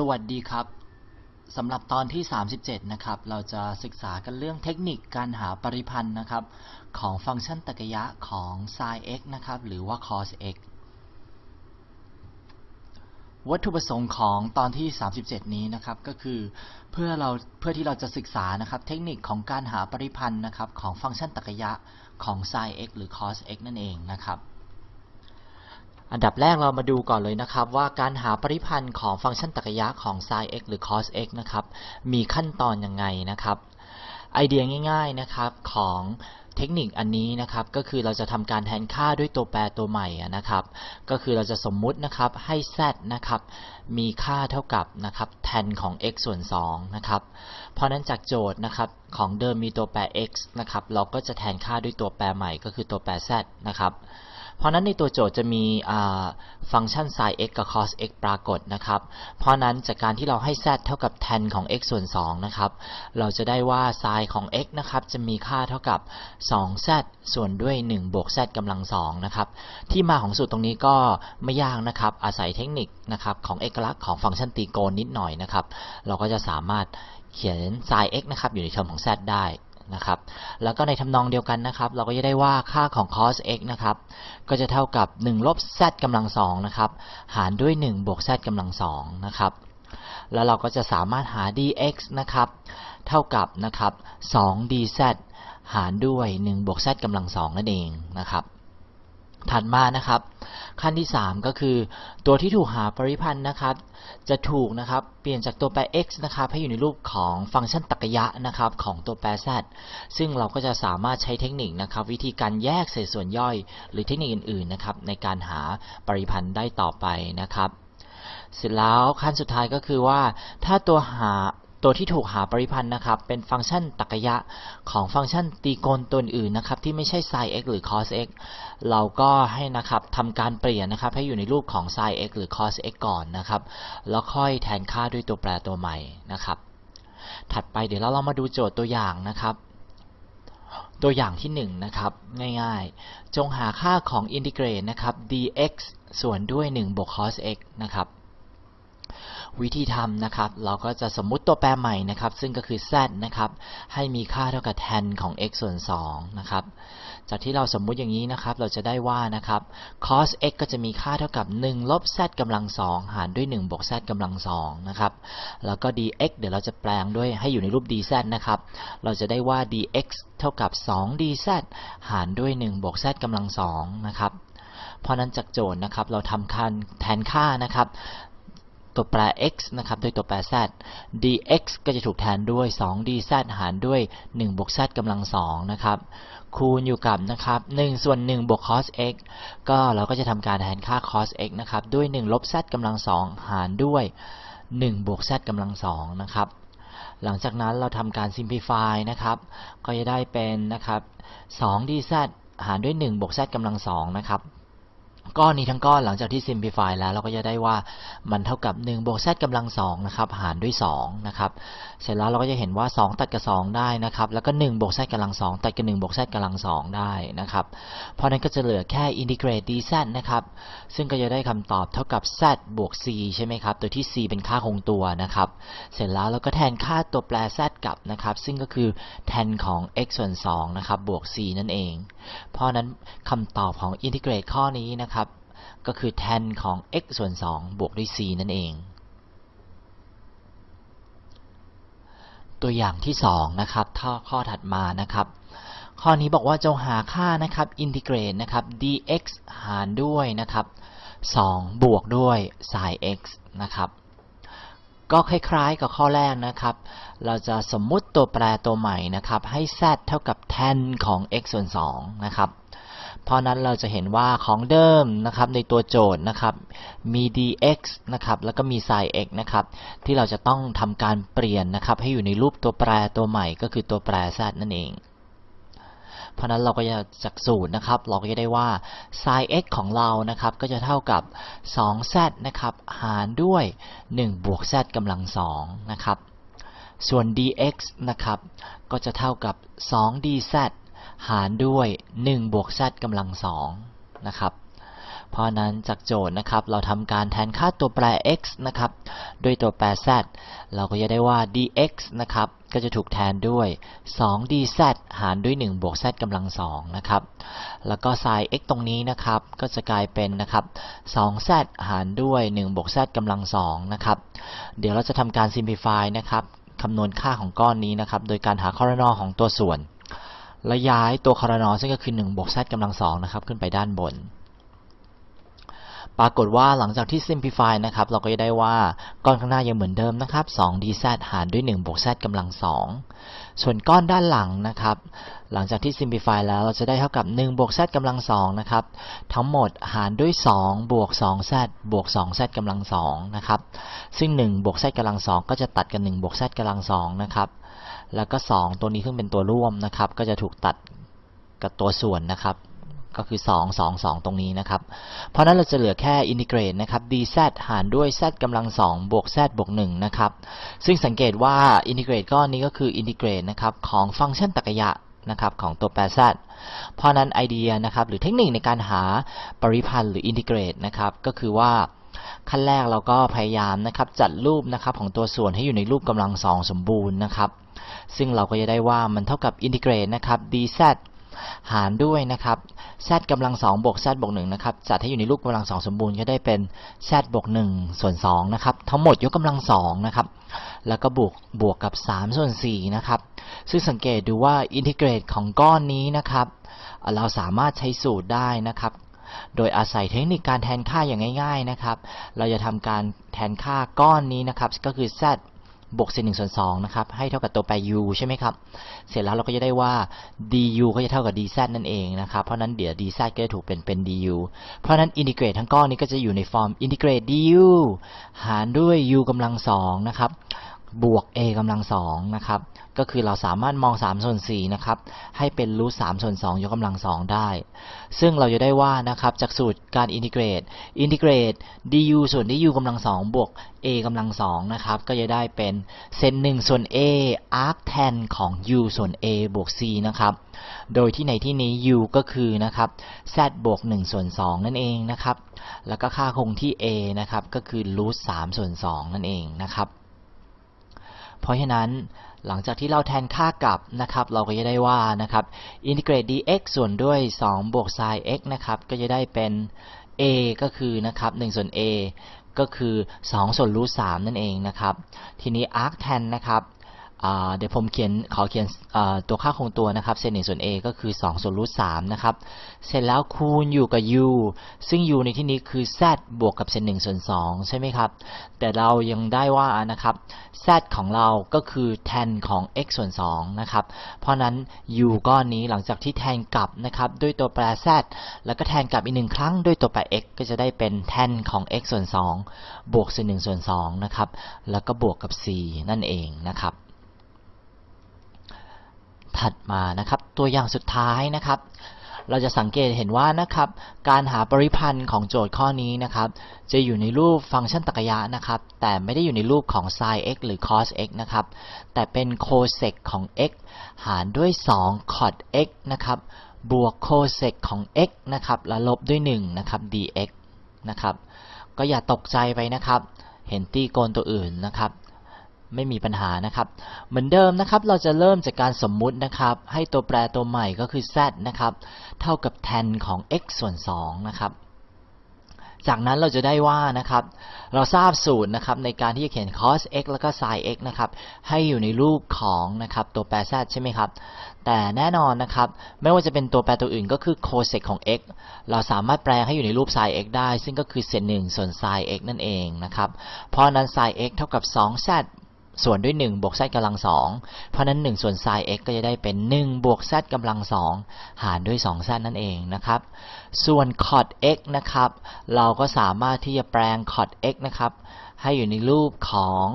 สวัสดีครับสำหรับตอนที่ 37 นะครับ เราจะศึกษากันเรื่องเทคนิคการหาปริพันธ์นะครับ ของฟังก์ชันตรรกะยะของ sin x นะครับ หรือว่า cos x วัตถุประสงค์ของตอนที่ 37 นี้นะครับ ก็คือเพื่อเราเพื่อที่เราจะศึกษานะครับ เทคนิคของการหาปริพันธ์นะครับของฟังก์ชันตรรกะยะของ sin x หรือ cos x นั่นเองนะครับ อันดับแรกเรามาดูก่อนเลยนะครับ ว่าการหาปริพันธ์ของฟังก์ชันตรรกะของ sin x หรือ cos x นะครับ มีขั้นตอนยังไงนะครับ ไอเดียง่ายๆนะครับของเทคนิคอันนี้นะครับ ก็คือเราจะทำการแทนค่าด้วยตัวแปรตัวใหม่นะครับ ก็คือเราจะสมมุตินะครับให้ z นะครับมีค่าเท่ากับนะครับ tan ของ x ส่วน2นะครับ เพราะนั้นจากโจทย์นะครับของเดิมมีตัวแปร x นะครับ เราก็จะแทนค่าด้วยตัวแปรใหม่ก็คือตัวแปร z นะครับ เพราะนั้นในตัวโจทย์จะมีฟังก์ชัน sin x กับ cos x ปรากฏนะครับ เพราะนั้นจากการที่เราให้ z เท่ากับ tan ของ x ส่วน2นะครับ เราจะได้ว่า sin ของ x นะครับจะมีค่าเท่ากับ 2z ส่วนด้วย 1 บวก z กำลัง2นะครับ ที่มาของสูตรตรงนี้ก็ไม่ยากนะครับ อาศัยเทคนิคนะครับของเอกลักษณ์ของฟังก์ชันตรีโกณนิดหน่อยนะครับ เราก็จะสามารถเขียน sin x นะครับอยู่ในเทอมของ z ได้ นะครับ แล้วก็ในทำนองเดียวกันนะครับ เราก็จะได้ว่าค่าของ cos x นะครับ ก็จะเท่ากับ1ลบ z กำลัง2นะครับ หารด้วย 1 บวก z กำลัง2นะครับ แล้วเราก็จะสามารถหา dx นะครับ เท่ากับนะครับ2 dz หารด้วย 1 บวก z กำลัง2นั่นเองนะครับ ถัดมานะครับ ขั้นที่ 3 ก็คือ ตัวที่ถูกหาปริพันธ์นะครับ จะถูกนะครับเปลี่ยนจากตัวแปร x นะครับให้อยู่ในรูปของฟังก์ชันตรรกะยะนะครับของตัวแปร z ซึ่งเราก็จะสามารถใช้เทคนิคนะครับ วิธีการแยกเศษส่วนย่อย หรือเทคนิคอื่นๆนะครับในการหาปริพันธ์ได้ต่อไปนะครับ เสร็จแล้วขั้นสุดท้ายก็คือว่า ถ้าตัวหา ตัวที่ถูกหาปริพันธ์นะครับ เป็นฟังก์ชันตรรกะยะของฟังก์ชันตรีโกณตัวอื่นนะครับ ที่ไม่ใช่ sin x หรือ cos x เราก็ให้นะครับทำการเปลี่ยนนะครับ ให้อยู่ในรูปของ sin x หรือ cos x ก่อนนะครับ แล้วค่อยแทนค่าด้วยตัวแปรตัวใหม่นะครับ ถัดไปเดี๋ยวเราลองมาดูโจทย์ตัวอย่างนะครับ ตัวอย่างที่1นนะครับง่ายๆ จงหาค่าของอินทิเกรตนะครับ dx ส่วนด้วย1บวก cos x นะครับ วิธีทำนะครับ เราก็จะสมมุติตัวแปรใหม่นะครับ ซึ่งก็คือ z นะครับ ให้มีค่าเท่ากับ tan ของ x ส่วน2นะครับ จากที่เราสมมุติอย่างนี้นะครับ เราจะได้ว่านะครับ cos x ก็จะมีค่าเท่ากับ 1 ลบ z กำลัง 2 หารด้วย 1 บวก z กำลัง2นะครับ แล้วก็ dx เดี๋ยวเราจะแปลงด้วยให้อยู่ในรูป dz นะครับ เราจะได้ว่า dx เท่ากับ 2 dz หารด้วย 1 บวก z กำลัง2นะครับ เพราะนั้นจากโจทย์นะครับ เราทำคันแทนค่านะครับ ตัวแปร x นะครับด้วยตัวแปร z dx ก็จะถูกแทนด้วย 2 dz หารด้วย 1 บวก z กำลัง 2 นะครับ คูณอยู่กับนะครับ1ส่วน 1 บวก cos x ก็เราก็จะทำการแทนค่า cos x นะครับด้วย 1 ลบ z กำลัง 2 หารด้วย 1 บวก z กำลัง 2 นะครับหลังจากนั้นเราทำการ simplify นะครับ ก็จะได้เป็นนะครับ2 dz หารด้วย 1 บวก z กำลัง2นะครับ ก้อนนี้ทั้งก้อนหลังจากที่ simplify แล้วเราก็จะได้ว่ามันเท่ากับ1บวก z กำลัง2นะครับหารด้วย2นะครับเสร็จแล้วเราก็จะเห็นว่า 2 ตัดกับ 2 ได้นะครับแล้วก็1บวก z กำลัง2ตัดกับ1บวก z กำลัง2ได้นะครับเพราะนั้นก็จะเหลือแค่ integrate dz นะครับซึ่งก็จะได้คำตอบเท่ากับ z บวก c ใช่ไหมครับโดยที่ c เป็นค่าคงตัวนะครับเสร็จแล้วเราก็แทนค่าตัวแปร z กลับนะครับซึ่งก็คือ tan ของ x ส่วน2นะครับบวก c นั่นเอง เพราะนั้นคำตอบของ integrate ข้อนี้นะครับ ก็คือ tan ของ x ส่วน 2 บวกด้วย c นั่นเอง ตัวอย่างที่ 2 นะครับถ้าข้อถัดมานะครับ ข้อนี้บอกว่าจงหาค่านะครับอินทิเกรตนะครับ dx หารด้วยนะครับ 2 บวกด้วย sin x นะครับก็คล้ายๆกับข้อแรกนะครับ เราจะสมมุติตัวแปรตัวใหม่นะครับ ให้ z เท่ากับ tan ของ x ส่วน2นะครับ เพราะนั้นเราจะเห็นว่าของเดิมนะครับในตัวโจทย์นะครับมี dx นะครับแล้วก็มี sin x นะครับที่เราจะต้องทำการเปลี่ยนนะครับให้อยู่ในรูปตัวแปรตัวใหม่ก็คือตัวแปร z นั่นเองเพราะนั้นเราก็จะจากสูตรนะครับ เราก็จะได้ว่า sin x ของเรานะครับ ก็จะเท่ากับ 2z นะครับ หารด้วย 1 บวก z กำลัง 2 นะครับ ส่วน dx นะครับ ก็จะเท่ากับ 2 dz หารด้วย1บวก z กำลัง2นะครับ เพราะนั้นจากโจทย์นะครับ เราทำการแทนค่าตัวแปร x นะครับด้วยตัวแปร z เราก็จะได้ว่า dx นะครับก็จะถูกแทนด้วย 2dz หารด้วย 1 บวก z กำลัง2นะครับ แล้วก็ sin x ตรงนี้นะครับ ก็จะกลายเป็นนะครับ 2z หารด้วย 1 บวก z กำลัง2นะครับ เดี๋ยวเราจะทำการ simplify นะครับ คำนวณค่าของก้อนนี้นะครับ โดยการหาคอรนอของตัวส่วน และย้ายตัวคอรนอซึ่งก็คือ1บวก z กำลัง2นะครับขึ้นไปด้านบน ปรากฏว่าหลังจากที่ simplify นะครับ เราก็จะได้ว่าก้อนข้างหน้ายังเหมือนเดิมนะครับ 2dz หารด้วย1บวก z กำลัง2ส่วนก้อนด้านหลังนะครับ หลังจากที่ simplify แล้วเราจะได้เท่ากับ1บวก z กำลัง2นะครับ ทั้งหมดหารด้วย2บวก 2z บวก 2z กำลัง2นะครับ ซึ่ง1บวก z กำลัง2ก็จะตัดกัน1บวก z กำลัง2นะครับ แล้วก็ 2 ตัวนี้ซึ่งเป็นตัวร่วมนะครับ ก็จะถูกตัดกับตัวส่วนนะครับ ก็คือ 2 2 2 ตรงนี้นะครับ เพราะนั้นเราจะเหลือแค่อินทิเกรตนะครับ dz หารด้วย z กำลัง2บวก z บวก1นะครับ ซึ่งสังเกตว่า integrate ก้อนนี้ก็คือ integrate นะครับของฟังก์ชันตรรกยะนะครับของตัวแปร z เพราะนั้นไอเดียนะครับหรือเทคนิคในการหาปริพันธ์หรือ integrate นะครับก็คือว่าขั้นแรกเราก็พยายามนะครับจัดรูปนะครับของตัวส่วนให้อยู่ในรูปกำลังสองสมบูรณ์นะครับ ซึ่งเราก็จะได้ว่ามันเท่ากับอินทิเกรตนะครับ dz หารด้วยนะครับ z กำลัง2บวก z บวก1นะครับ จัดให้อยู่ในรูปกำลัง 2 สมบูรณ์ก็ได้เป็น z บวก1ส่วน2นะครับ ทั้งหมดยกกำลัง2นะครับ แล้วก็บวกบวกกับ 3 ส่วน4นะครับ ซึ่งสังเกตดูว่าอินทิเกรตของก้อนนี้นะครับ เราสามารถใช้สูตรได้นะครับ โดยอาศัยเทคนิคการแทนค่าอย่างง่าย ๆนะครับ เราจะทำการแทนค่าก้อนนี้นะครับ ก็คือ z บวกเศษหนึ่งส่วนสองนะครับ ให้เท่ากับตัวแปร u ใช่ไหมครับ เสร็จแล้วเราก็จะได้ว่า du ก็จะเท่ากับ dz นั่นเองนะครับ เพราะนั้นเดี๋ยว dz ก็จะถูกเป็นเป็น du เพราะนั้น integrate ทั้งก้อนนี้ก็จะอยู่ใน form integrate du หารด้วย u กำลังสองนะครับ บวก a กำลังสองนะครับ ก็คือเราสามารถมอง3ส่วน4นะครับ ให้เป็น root 3ส่วน2ยกกำลัง2ได้ ซึ่งเราจะได้ว่านะครับ จากสูตรการ integrate อินทิเกรต du ส่วนที่ u กำลัง2บวก a กำลัง2นะครับ ก็จะได้เป็นเซน1ส่วน a arc tan ของ u ส่วน a บวก c นะครับ โดยที่ในที่นี้ u ก็คือนะครับ z บวก1ส่วน2นั่นเองนะครับ แล้วก็ค่าคงที่ a นะครับ ก็คือรูท3ส่วน2นั่นเองนะครับ เพราะฉะนั้นหลังจากที่เราแทนค่ากลับนะครับ เราก็จะได้ว่านะครับอินทิเกรต dx ส่วนด้วย 2 บวก sin x นะครับ ก็จะได้เป็น a ก็คือนะครับ1ส่วน a ก็คือ 2 ส่วนรูท3นั่นเองนะครับ ทีนี้ arc tan นะครับ เดี๋ยวผมเขียนขอเขียนตัวค่าคงตัวนะครับเศษหนึ่งส่วน a ก็คือ 2 ส่วนรูท3นะครับ เสร็จแล้วคูณอยู่กับ u ซึ่ง u ในที่นี้คือ z บวกกับเศษหนึ่งส่วน2ใช่ไหมครับ แต่เรายังได้ว่านะครับ z ของเราก็คือ tan ของ x ส่วน2นะครับ เพราะนั้น u ก้อนนี้หลังจากที่แทนกลับนะครับด้วยตัวแปร z แล้วก็แทนกลับอีกหนึ่งครั้งด้วยตัวแปร x ก็จะได้เป็น tan ของ x ส่วน2บวกเศษหนึ่งส่วน2นะครับ แล้วก็บวกกับ c นั่นเองนะครับ ถัดมานะครับตัวอย่างสุดท้ายนะครับ เราจะสังเกตเห็นว่านะครับการหาปริพันธ์ของโจทย์ข้อนี้นะครับจะอยู่ในรูปฟังก์ชันตรรกะยะนะครับแต่ไม่ได้อยู่ในรูปของ sin x หรือ cos x นะครับแต่เป็น cosec ของ x หารด้วย 2 cot x นะครับบวก cosec ของ x นะครับและลบด้วย1นะครับ dx นะครับก็อย่าตกใจไปนะครับ เห็นตีโกนตัวอื่นนะครับ ไม่มีปัญหานะครับ เหมือนเดิมนะครับ เราจะเริ่มจากการสมมุตินะครับ ให้ตัวแปรตัวใหม่ก็คือ z นะครับ เท่ากับ tan ของ x ส่วน2นะครับ จากนั้นเราจะได้ว่านะครับ เราทราบสูตรนะครับในการที่จะเขียน cos x แล้วก็ sin x นะครับ ให้อยู่ในรูปของนะครับตัวแปร z ใช่ไหมครับ แต่แน่นอนนะครับ ไม่ว่าจะเป็นตัวแปรตัวอื่นก็คือ cosec ของ x เราสามารถแปลงให้อยู่ในรูป sin x ได้ ซึ่งก็คือเศษหนึ่งส่วน sin x นั่นเองนะครับ เพราะนั้น sin x เท่ากับ 2z ส่วนด้วย1บวก z กำลัง2เพราะนั้น1ส่วน sin x ก็จะได้เป็น1บวก z กำลัง2หารด้วย 2z นั่นเองนะครับ ส่วน cot x นะครับ เราก็สามารถที่จะแปลง cot x นะครับ ให้อยู่ในรูปของ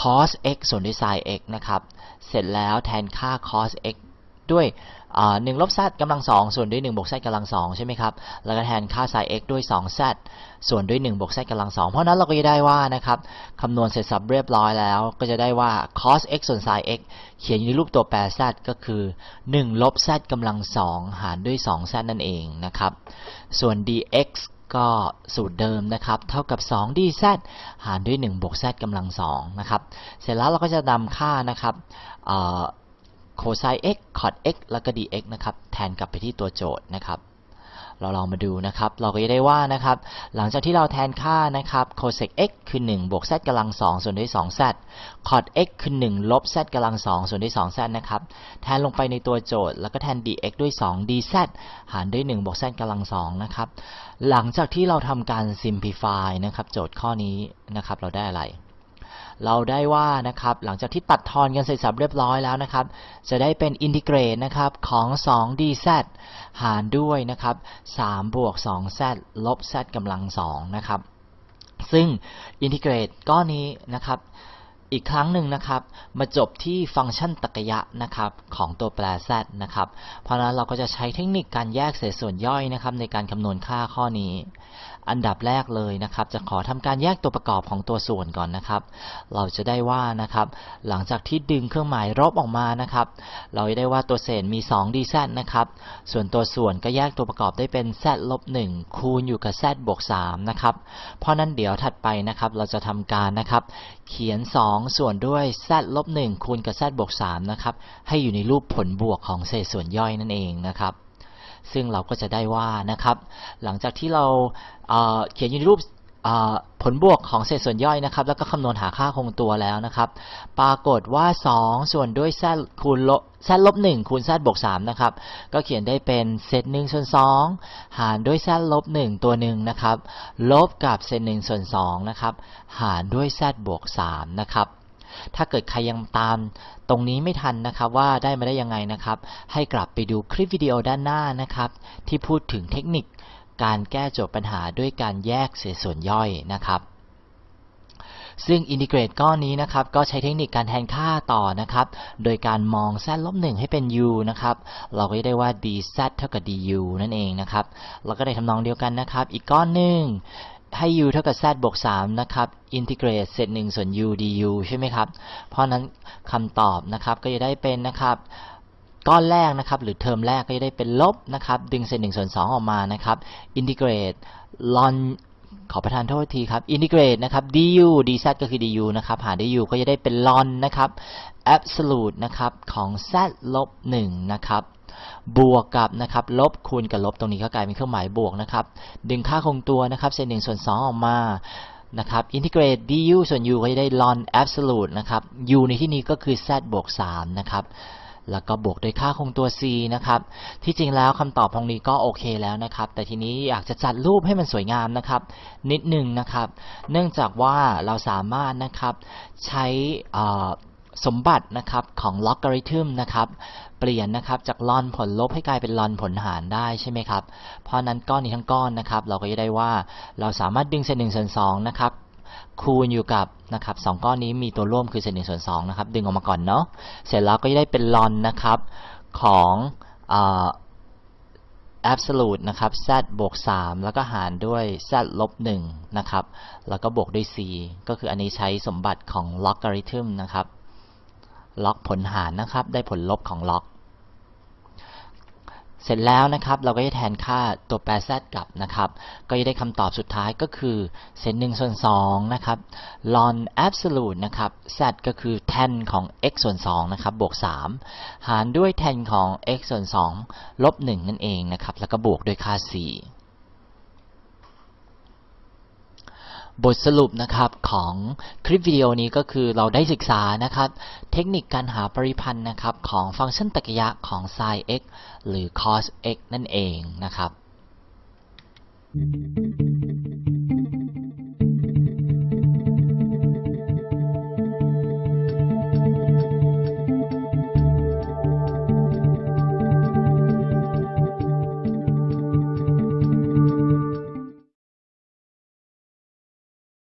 cos x ส่วนด้วย sin x นะครับ เสร็จแล้วแทนค่า cos x ด้วย หนึ่งลบ z กำลัง2ส่วนด้วย1บวก z กำลัง2ใช่ไหมครับ แล้วก็แทนค่า sin x ด้วย 2z ส่วนด้วย1บวก z กำลัง2เพราะนั้นเราก็จะได้ว่านะครับคำนวณเสร็จสับเรียบร้อยแล้ว ก็จะได้ว่า cos x ส่วน sin x เขียนอยู่ในรูปตัวแปร z ก็คือ1ลบ z กำลัง2หารด้วย 2z นั่นเองนะครับ ส่วน dx ก็สูตรเดิมนะครับ เท่ากับ 2dz หารด้วย 1 บวก z กำลัง2นะครับ เสร็จแล้วเราก็จะนำค่านะครับ โคไซน์ x คอ x แล้วก็ dx นะครับ แทนกลับไปที่ตัวโจทย์นะครับ เราลองมาดูนะครับ เราก็จะได้ว่านะครับ หลังจากที่เราแทนค่านะครับ cosec x คือ 1 บวก z กำลัง 2 ส่วนด้วย 2z cot x คือ 1 ลบ z กำลัง 2 ส่วนด้วย 2z นะครับ แทนลงไปในตัวโจทย์ แล้วก็แทน dx ด้วย 2 dz หารด้วย 1 บวก z กำลัง 2 นะครับ หลังจากที่เราทำการ simplify นะครับ โจทย์ข้อนี้นะครับ เราได้อะไร เราได้ว่านะครับหลังจากที่ตัดทอนกันเสร็จสับเรียบร้อยแล้วนะครับ จะได้เป็นอินทิเกรตนะครับของ 2dz หารด้วยนะครับ3บวก 2z ลบ z กำลัง2นะครับซึ่งอินทิเกรตก้อนนี้นะครับอีกครั้งหนึ่งนะครับ มาจบที่ฟังก์ชันตรรกะนะครับของตัวแปร z นะครับ เพราะนั้นเราก็จะใช้เทคนิคการแยกเศษส่วนย่อยนะครับในการคำนวณค่าข้อนี้ อันดับแรกเลยนะครับ จะขอทำการแยกตัวประกอบของตัวส่วนก่อนนะครับ เราจะได้ว่านะครับ หลังจากที่ดึงเครื่องหมายลบออกมานะครับ เราจะได้ว่าตัวเศษมี2 dz นะครับ ส่วนตัวส่วนก็แยกตัวประกอบได้เป็น z ลบ1คูณอยู่กับ z บวก3นะครับ เพราะนั้นเดี๋ยวถัดไปนะครับ เราจะทำการนะครับ เขียน 2 ส่วนด้วย z ลบ1คูณกับ z บวก3นะครับ ให้อยู่ในรูปผลบวกของเศษส่วนย่อยนั่นเองนะครับ ซึ่งเราก็จะได้ว่านะครับ หลังจากที่เราเเขียนอยู่ในรูปผลบวกของเศษส่วนย่อยนะครับ แล้วก็คำนวณหาค่าคงตัวแล้วนะครับ ปรากฏว่า 2 ส่วนด้วย z คูณลบ z ลบ1คูณ z บวก3นะครับ ก็เขียนได้เป็นเศษ1ส่วน2หารด้วย z ลบ1ตัวหนึ่งนะครับ ลบกับเศษ1ส่วน2นะครับ หารด้วย z บวก3นะครับ ถ้าเกิดใครยังตามตรงนี้ไม่ทันนะครับว่าได้มาได้ยังไงนะครับ ให้กลับไปดูคลิปวิดีโอด้านหน้านะครับ ที่พูดถึงเทคนิคการแก้โจทย์ปัญหาด้วยการแยกเศษส่วนย่อยนะครับซึ่ง integrate ก้อนนี้นะครับก็ใช้เทคนิคการแทนค่าต่อนะครับ โดยการมอง z ลบ1ให้เป็น u นะครับ เราก็ได้ว่า dz เท่ากับ du นั่นเองนะครับ เราก็ได้ทำนองเดียวกันนะครับ อีกก้อนหนึ่ง ให้ u เท่ากับ z บวก 3 นะครับ integrate เศษ1ส่วน u du ใช่ไหมครับ เพราะนั้นคำตอบนะครับก็จะได้เป็นนะครับก้อนแรกนะครับหรือเทอมแรกก็จะได้เป็นลบนะครับดึงเศษหนึ่งส่วนสองออกมานะครับอินทิเกรตลอนขอประทานโทษทีครับอินทิเกรตนะครับ du dz ก็คือ du นะครับหารด้วย u ก็จะได้เป็นลอนนะครับ absolute นะครับของ z ลบ1นะครับ บวกกับนะครับลบคูณกับลบตรงนี้ก็กลายเป็นเครื่องหมายบวกนะครับดึงค่าคงตัวนะครับเศษหนึ่งส่วนสองออกมานะครับอินทิเกรต du ส่วน u ก็จะได้ ln absolute นะครับ u ในที่นี้ก็คือ z บวก3นะครับแล้วก็บวกด้วยค่าคงตัว c นะครับ ที่จริงแล้วคำตอบตรงนี้ก็โอเคแล้วนะครับ แต่ทีนี้อยากจะจัดรูปให้มันสวยงามนะครับ นิดหนึ่งนะครับ เนื่องจากว่าเราสามารถนะครับใช้สมบัตินะครับของลอกริทึมนะครับ เปลี่ยนนะครับจากลอนผลลบให้กลายเป็นลอนผลหารได้ใช่ไหมครับ เพราะนั้นก้อนนี้ทั้งก้อนนะครับ เราก็จะได้ว่าเราสามารถดึงเศษหนึ่งส่วนสองนะครับคูณอยู่กับนะครับสองก้อนนี้มีตัวร่วมคือเศษหนึ่งส่วนสองนะครับดึงออกมาก่อนเนาะเสร็จแล้วก็จะได้เป็นลอนนะครับของอ่า absolute นะครับ z บวก 3 แล้วก็หารด้วย z ลบ1นะครับ แล้วก็บวกด้วย c ก็คืออันนี้ใช้สมบัติของ logarithm นะครับ log ผลหารนะครับ ได้ผลลบของ log เสร็จแล้วนะครับเราก็จะแทนค่าตัวแปร z กลับนะครับ ก็จะได้คำตอบสุดท้ายก็คือเศษ1ส่วน2นะครับ ln absolute นะครับ z ก็คือ tan ของ x ส่วน2นะครับบวก3หารด้วย tan ของ x ส่วน2ลบ1นั่นเองนะครับ แล้วก็บวกด้วยค่า c บทสรุปนะครับของคลิปวิดีโอนี้ก็คือเราได้ศึกษานะครับ เทคนิคการหาปริพันธ์นะครับของฟังก์ชันตรรกยะของ sin x หรือ cos x นั่นเองนะครับ